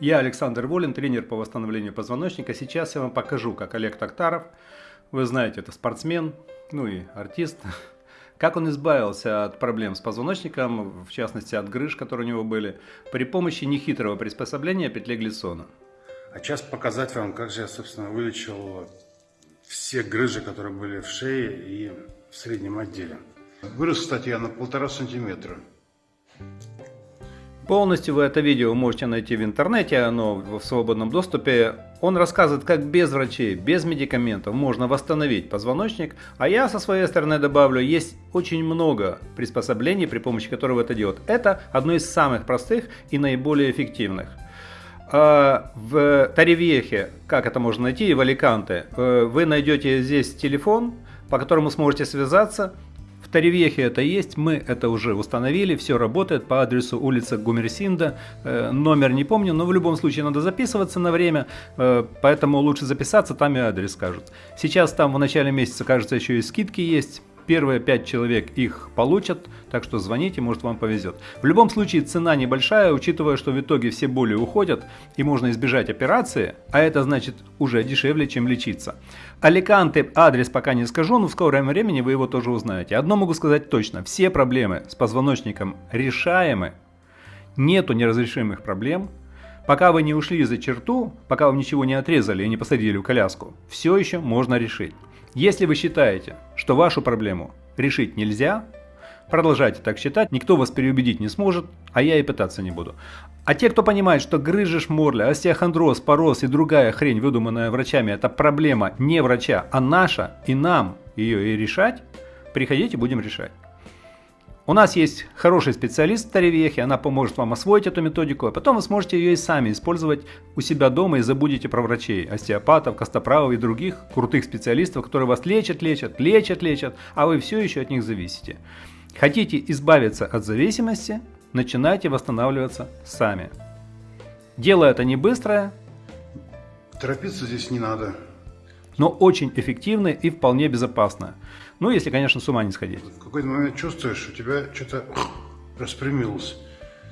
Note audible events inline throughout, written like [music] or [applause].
Я Александр Волин, тренер по восстановлению позвоночника. Сейчас я вам покажу, как Олег Токтаров, вы знаете, это спортсмен, ну и артист, [laughs] как он избавился от проблем с позвоночником, в частности от грыж, которые у него были, при помощи нехитрого приспособления петли глиссона. А сейчас показать вам, как же я, собственно, вылечил все грыжи, которые были в шее и в среднем отделе. Вырос, кстати, я на полтора сантиметра. Полностью вы это видео можете найти в интернете, оно в свободном доступе. Он рассказывает, как без врачей, без медикаментов можно восстановить позвоночник. А я со своей стороны добавлю, есть очень много приспособлений, при помощи которых это делают. Это одно из самых простых и наиболее эффективных. А, в Таривьехе, как это можно найти, в Аликанте, э, вы найдете здесь телефон, по которому сможете связаться в это есть, мы это уже установили, все работает по адресу улица Гумерсинда, э, номер не помню, но в любом случае надо записываться на время, э, поэтому лучше записаться, там и адрес скажут. Сейчас там в начале месяца, кажется, еще и скидки есть, Первые 5 человек их получат, так что звоните, может вам повезет. В любом случае цена небольшая, учитывая, что в итоге все боли уходят и можно избежать операции, а это значит уже дешевле, чем лечиться. Аликанте адрес пока не скажу, но в скором времени вы его тоже узнаете. Одно могу сказать точно, все проблемы с позвоночником решаемы, нету неразрешимых проблем, Пока вы не ушли за черту, пока вам ничего не отрезали и не посадили в коляску, все еще можно решить. Если вы считаете, что вашу проблему решить нельзя, продолжайте так считать, никто вас переубедить не сможет, а я и пытаться не буду. А те, кто понимает, что грыжа шморля, остеохондроз, пороз и другая хрень, выдуманная врачами, это проблема не врача, а наша, и нам ее и решать, приходите, будем решать. У нас есть хороший специалист в Таревехе, она поможет вам освоить эту методику, а потом вы сможете ее и сами использовать у себя дома и забудете про врачей, остеопатов, костоправов и других крутых специалистов, которые вас лечат, лечат, лечат, лечат, а вы все еще от них зависите. Хотите избавиться от зависимости, начинайте восстанавливаться сами. Дело это не быстрое. Торопиться здесь не надо. Но очень эффективное и вполне безопасное. Ну, если, конечно, с ума не сходить. В какой-то момент чувствуешь, у тебя что-то распрямилось.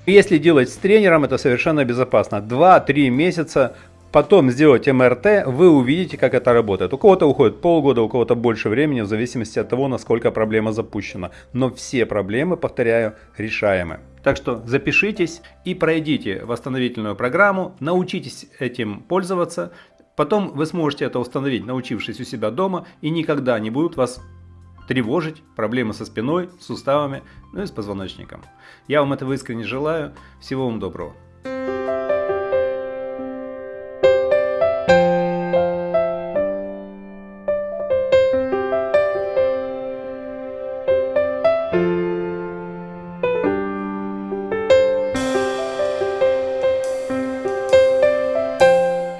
Если делать с тренером, это совершенно безопасно. 2-3 месяца, потом сделать МРТ, вы увидите, как это работает. У кого-то уходит полгода, у кого-то больше времени, в зависимости от того, насколько проблема запущена. Но все проблемы, повторяю, решаемы. Так что запишитесь и пройдите восстановительную программу, научитесь этим пользоваться. Потом вы сможете это установить, научившись у себя дома, и никогда не будут вас тревожить, проблемы со спиной, суставами, ну и с позвоночником. Я вам этого искренне желаю. Всего вам доброго.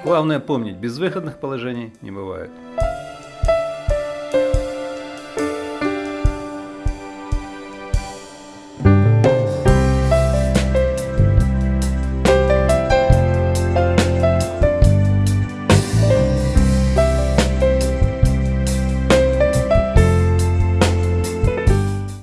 Главное помнить, безвыходных положений не бывает.